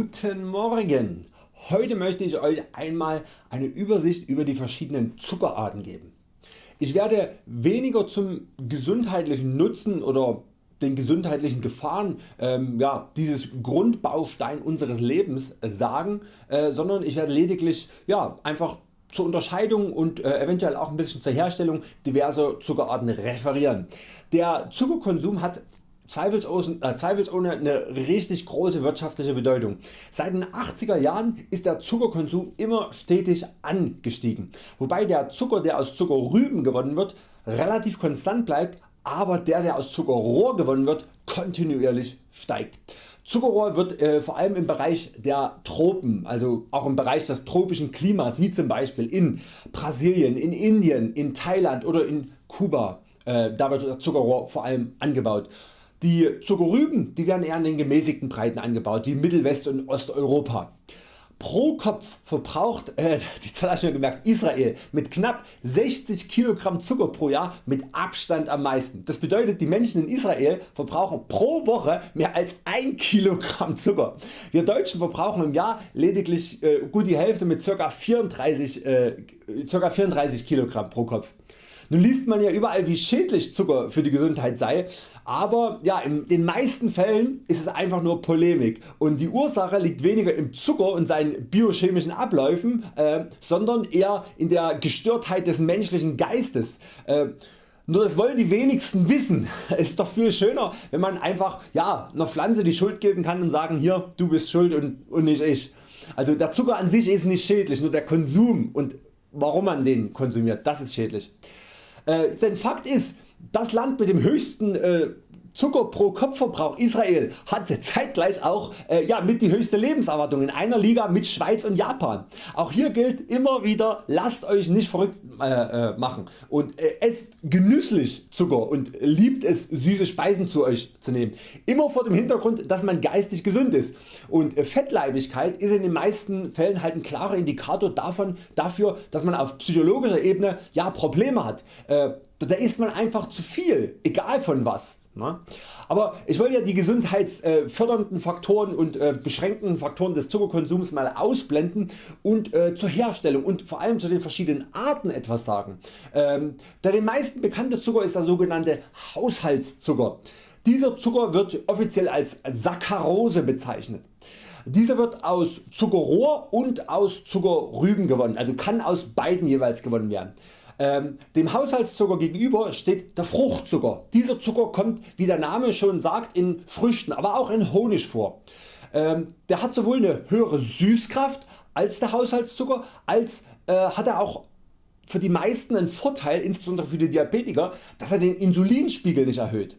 Guten Morgen! Heute möchte ich Euch einmal eine Übersicht über die verschiedenen Zuckerarten geben. Ich werde weniger zum gesundheitlichen Nutzen oder den gesundheitlichen Gefahren ähm, ja, dieses Grundbaustein unseres Lebens sagen, äh, sondern ich werde lediglich ja, einfach zur Unterscheidung und äh, eventuell auch ein bisschen zur Herstellung diverser Zuckerarten referieren. Der Zuckerkonsum hat äh, zweifelsohne eine richtig große wirtschaftliche Bedeutung. Seit den 80er Jahren ist der Zuckerkonsum immer stetig angestiegen, wobei der Zucker der aus Zuckerrüben gewonnen wird relativ konstant bleibt, aber der der aus Zuckerrohr gewonnen wird kontinuierlich steigt. Zuckerrohr wird äh, vor allem im Bereich der Tropen, also auch im Bereich des tropischen Klimas wie zum Beispiel in Brasilien, in Indien, in Thailand oder in Kuba, äh, da wird Zuckerrohr vor allem angebaut. Die Zuckerrüben die werden eher in den gemäßigten Breiten angebaut wie Mittelwest- und Osteuropa. Pro Kopf verbraucht äh, die Zahl du gemerkt, Israel mit knapp 60 kg Zucker pro Jahr mit Abstand am meisten. Das bedeutet die Menschen in Israel verbrauchen pro Woche mehr als 1 kg Zucker. Wir Deutschen verbrauchen im Jahr lediglich äh, gut die Hälfte mit ca. 34, äh, ca. 34 kg pro Kopf. Nun liest man ja überall wie schädlich Zucker für die Gesundheit sei, aber ja, in den meisten Fällen ist es einfach nur Polemik und die Ursache liegt weniger im Zucker und seinen biochemischen Abläufen, äh, sondern eher in der Gestörtheit des menschlichen Geistes. Äh, nur das wollen die wenigsten wissen. Es ist doch viel schöner wenn man einfach ja, einer Pflanze die Schuld geben kann und sagen hier du bist schuld und, und nicht ich. Also der Zucker an sich ist nicht schädlich, nur der Konsum und warum man den konsumiert, das ist schädlich. Äh, denn Fakt ist, das Land mit dem höchsten äh, Zucker pro Kopfverbrauch Israel hatte zeitgleich auch äh, ja, mit die höchste Lebenserwartung in einer Liga mit Schweiz und Japan. Auch hier gilt immer wieder lasst Euch nicht verrückt äh, äh, machen und äh, esst genüsslich Zucker und liebt es süße Speisen zu Euch zu nehmen. Immer vor dem Hintergrund dass man geistig gesund ist und äh, Fettleibigkeit ist in den meisten Fällen halt ein klarer Indikator davon, dafür dass man auf psychologischer Ebene ja, Probleme hat. Äh, da isst man einfach zu viel, egal von was. Ne? Aber ich wollte ja die gesundheitsfördernden Faktoren und äh, beschränkenden Faktoren des Zuckerkonsums mal ausblenden und äh, zur Herstellung und vor allem zu den verschiedenen Arten etwas sagen. Ähm, der den meisten bekannte Zucker ist der sogenannte Haushaltszucker. Dieser Zucker wird offiziell als Saccharose bezeichnet. Dieser wird aus Zuckerrohr und aus Zuckerrüben gewonnen, also kann aus beiden jeweils gewonnen werden. Ähm, dem Haushaltszucker gegenüber steht der Fruchtzucker. Dieser Zucker kommt wie der Name schon sagt in Früchten, aber auch in Honig vor. Ähm, der hat sowohl eine höhere Süßkraft als der Haushaltszucker, als äh, hat er auch für die meisten einen Vorteil, insbesondere für die Diabetiker, dass er den Insulinspiegel nicht erhöht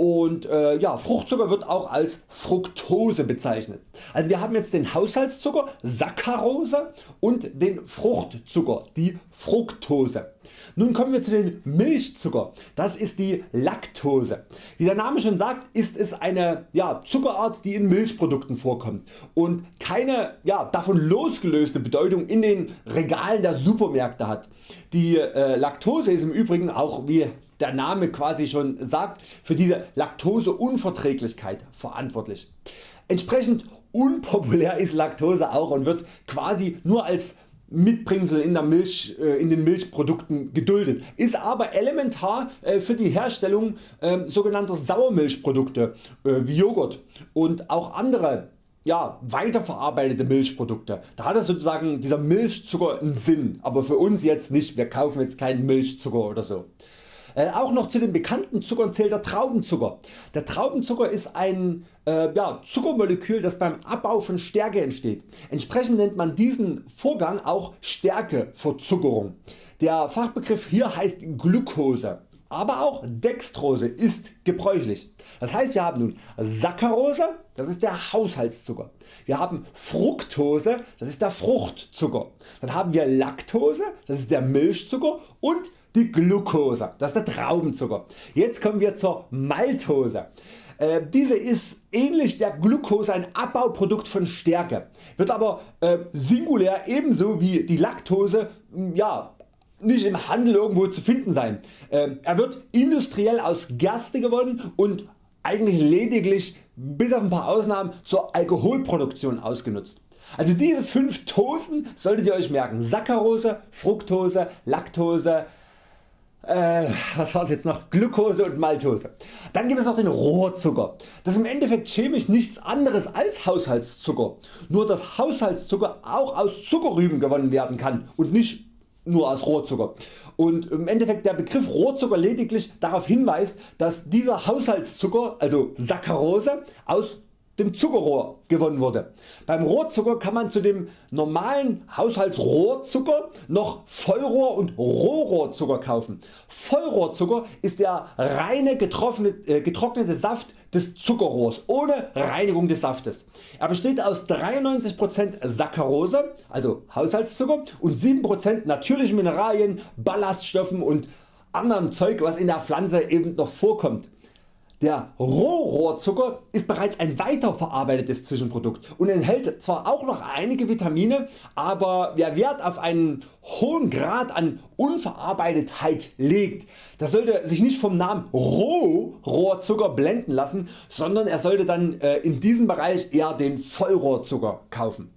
und äh, ja, Fruchtzucker wird auch als Fructose bezeichnet. Also wir haben jetzt den Haushaltszucker Saccharose und den Fruchtzucker die Fructose. Nun kommen wir zu den Milchzucker, das ist die Laktose. Wie der Name schon sagt ist es eine ja, Zuckerart die in Milchprodukten vorkommt und keine ja, davon losgelöste Bedeutung in den Regalen der Supermärkte hat. Die äh, Laktose ist im Übrigen auch wie der Name quasi schon sagt für diese Laktoseunverträglichkeit verantwortlich. Entsprechend unpopulär ist Laktose auch und wird quasi nur als Mitbringsel in, der Milch, äh, in den Milchprodukten geduldet, ist aber elementar äh, für die Herstellung ähm, sogenannter Sauermilchprodukte äh, wie Joghurt und auch andere ja, weiterverarbeitete Milchprodukte. Da hat es sozusagen dieser Milchzucker einen Sinn, aber für uns jetzt nicht, wir kaufen jetzt keinen Milchzucker oder so. Äh, auch noch zu den bekannten Zuckern zählt der Traubenzucker. Der Traubenzucker ist ein äh, ja, Zuckermolekül das beim Abbau von Stärke entsteht. Entsprechend nennt man diesen Vorgang auch Stärkeverzuckerung. Der Fachbegriff hier heißt Glucose. Aber auch Dextrose ist gebräuchlich. Das heißt wir haben nun Saccharose, das ist der Haushaltszucker. Wir haben Fructose, das ist der Fruchtzucker. Dann haben wir Laktose, das ist der Milchzucker und die Glucose, das ist der Traubenzucker. Jetzt kommen wir zur Maltose. Äh, diese ist ähnlich der Glucose ein Abbauprodukt von Stärke, wird aber äh, singulär ebenso wie die Laktose ja, nicht im Handel irgendwo zu finden sein. Äh, er wird industriell aus Gerste gewonnen und eigentlich lediglich bis auf ein paar Ausnahmen zur Alkoholproduktion ausgenutzt. Also diese 5 Tosen solltet ihr Euch merken. Saccharose, Fructose, Laktose, äh, was war's jetzt noch? Glucose und Maltose. Dann gibt es noch den Rohrzucker. Das ist im Endeffekt chemisch nichts anderes als Haushaltszucker. Nur dass Haushaltszucker auch aus Zuckerrüben gewonnen werden kann und nicht nur aus Rohrzucker. Und im Endeffekt der Begriff Rohrzucker lediglich darauf hinweist, dass dieser Haushaltszucker, also Saccharose, aus dem Zuckerrohr gewonnen wurde. Beim Rohrzucker kann man zu dem normalen Haushaltsrohrzucker noch Vollrohr und Rohrohrzucker kaufen. Vollrohrzucker ist der reine äh, getrocknete Saft des Zuckerrohrs ohne Reinigung des Saftes. Er besteht aus 93% Saccharose, also Haushaltszucker und 7% natürlichen Mineralien, Ballaststoffen und anderem Zeug was in der Pflanze eben noch vorkommt. Der Rohrohrzucker ist bereits ein weiterverarbeitetes Zwischenprodukt und enthält zwar auch noch einige Vitamine, aber wer Wert auf einen hohen Grad an Unverarbeitetheit legt, der sollte sich nicht vom Namen Rohrohrzucker blenden lassen, sondern er sollte dann äh, in diesem Bereich eher den Vollrohrzucker kaufen.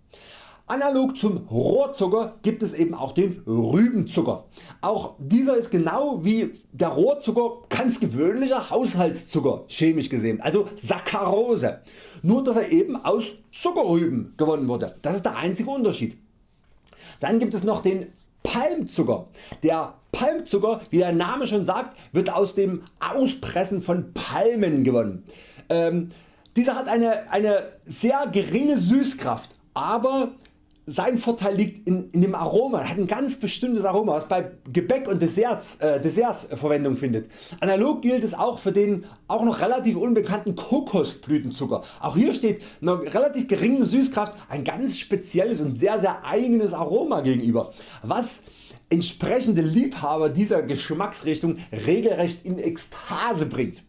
Analog zum Rohrzucker gibt es eben auch den Rübenzucker. Auch dieser ist genau wie der Rohrzucker ganz gewöhnlicher Haushaltszucker chemisch gesehen, also Saccharose. Nur dass er eben aus Zuckerrüben gewonnen wurde. Das ist der einzige Unterschied. Dann gibt es noch den Palmzucker. Der Palmzucker, wie der Name schon sagt, wird aus dem Auspressen von Palmen gewonnen. Ähm, dieser hat eine, eine sehr geringe Süßkraft, aber sein Vorteil liegt in, in, dem Aroma, er hat ein ganz bestimmtes Aroma was bei Gebäck und Desserts, äh, Desserts Verwendung findet. Analog gilt es auch für den auch noch relativ unbekannten Kokosblütenzucker. Auch hier steht einer relativ geringen Süßkraft ein ganz spezielles und sehr sehr eigenes Aroma gegenüber, was entsprechende Liebhaber dieser Geschmacksrichtung regelrecht in Ekstase bringt.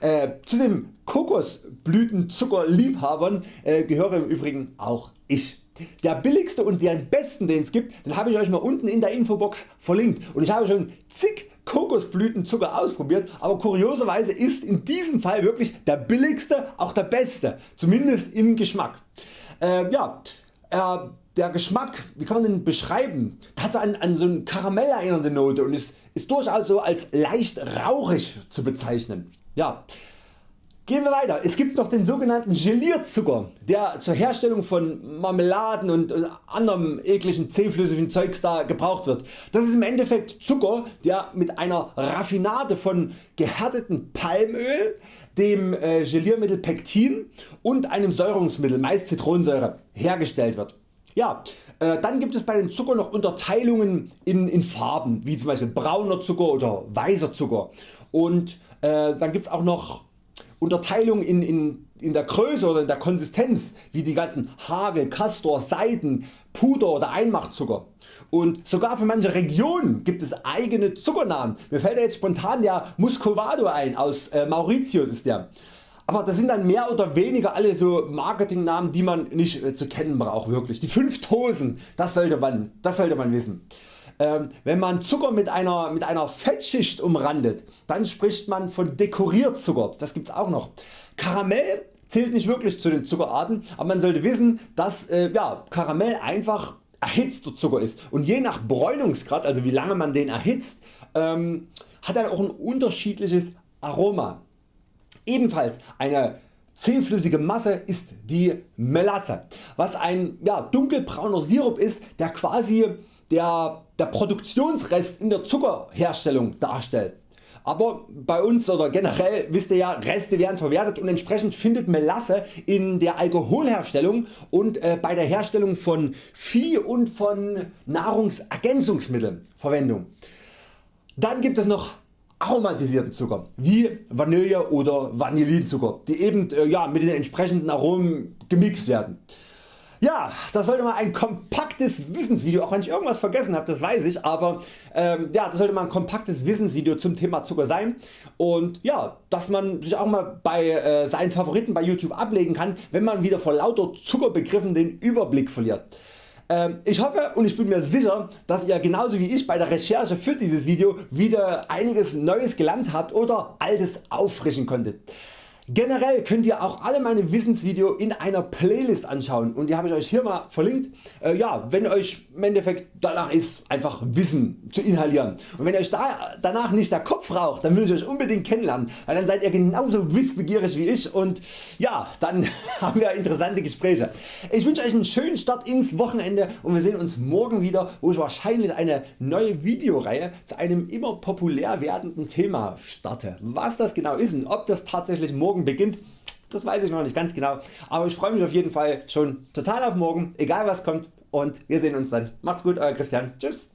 Äh, zu den Kokosblütenzuckerliebhabern äh, gehöre im Übrigen auch ich. Der billigste und den besten den es gibt, den habe ich Euch mal unten in der Infobox verlinkt und ich habe schon zig Kokosblütenzucker ausprobiert, aber kurioserweise ist in diesem Fall wirklich der billigste auch der beste, zumindest im Geschmack. Äh, ja, äh, der Geschmack, wie kann man den beschreiben? hat so an, an so eine Karamell erinnernde Note und ist, ist durchaus so als leicht rauchig zu bezeichnen. Ja, Gehen wir weiter. Es gibt noch den sogenannten Gelierzucker, der zur Herstellung von Marmeladen und anderem ekligen zähflüssigen Zeugs da gebraucht wird. Das ist im Endeffekt Zucker der mit einer Raffinade von gehärtetem Palmöl, dem äh, Geliermittel Pektin und einem Säurungsmittel meist Zitronensäure hergestellt wird. Ja, äh, dann gibt es bei den Zucker noch Unterteilungen in, in Farben wie zum Beispiel brauner Zucker oder weißer Zucker und äh, dann gibt es auch noch Unterteilung in, in, in der Größe oder in der Konsistenz wie die ganzen Hagel, Castor, Seiden, Puder oder Einmachzucker. Und sogar für manche Regionen gibt es eigene Zuckernamen. Mir fällt jetzt spontan der Muscovado ein, aus äh, Mauritius ist der. Aber das sind dann mehr oder weniger alle so Marketingnamen die man nicht äh, zu kennen braucht wirklich. Die 5 Tosen, das sollte man, das sollte man wissen. Ähm, wenn man Zucker mit einer, mit einer Fettschicht umrandet, dann spricht man von Dekorierzucker, das gibt's auch noch. Karamell zählt nicht wirklich zu den Zuckerarten, aber man sollte wissen dass äh, ja, Karamell einfach erhitzter Zucker ist und je nach Bräunungsgrad, also wie lange man den erhitzt, ähm, hat er auch ein unterschiedliches Aroma. Ebenfalls eine zähflüssige Masse ist die Melasse, was ein ja, dunkelbrauner Sirup ist, der quasi der, der Produktionsrest in der Zuckerherstellung darstellt. Aber bei uns oder generell wisst ihr ja Reste werden verwertet und entsprechend findet Melasse in der Alkoholherstellung und äh, bei der Herstellung von Vieh und von Nahrungsergänzungsmitteln Verwendung. Dann gibt es noch aromatisierten Zucker wie Vanille oder Vanillinzucker die eben äh, ja, mit den entsprechenden Aromen gemixt werden. Ja, das sollte mal ein kompaktes Wissensvideo, auch wenn ich irgendwas vergessen habe, das weiß ich, aber ähm, ja, das sollte mal ein kompaktes Wissensvideo zum Thema Zucker sein und ja, dass man sich auch mal bei äh, seinen Favoriten bei YouTube ablegen kann, wenn man wieder vor lauter Zuckerbegriffen den Überblick verliert. Ähm, ich hoffe und ich bin mir sicher, dass ihr genauso wie ich bei der Recherche für dieses Video wieder einiges Neues gelernt habt oder Altes auffrischen konntet. Generell könnt ihr auch alle meine Wissensvideos in einer Playlist anschauen und die habe ich Euch hier mal verlinkt. Äh, ja, wenn Euch im Endeffekt danach ist einfach Wissen zu inhalieren und wenn Euch da, danach nicht der Kopf raucht, dann will ich Euch unbedingt kennenlernen, weil dann seid ihr genauso wissbegierig wie ich und ja, dann haben wir interessante Gespräche. Ich wünsche Euch einen schönen Start ins Wochenende und wir sehen uns morgen wieder, wo ich wahrscheinlich eine neue Videoreihe zu einem immer populär werdenden Thema starte. Was das genau ist und ob das tatsächlich morgen beginnt, das weiß ich noch nicht ganz genau, aber ich freue mich auf jeden Fall schon total auf morgen, egal was kommt und wir sehen uns dann. Macht's gut Euer Christian, tschüss.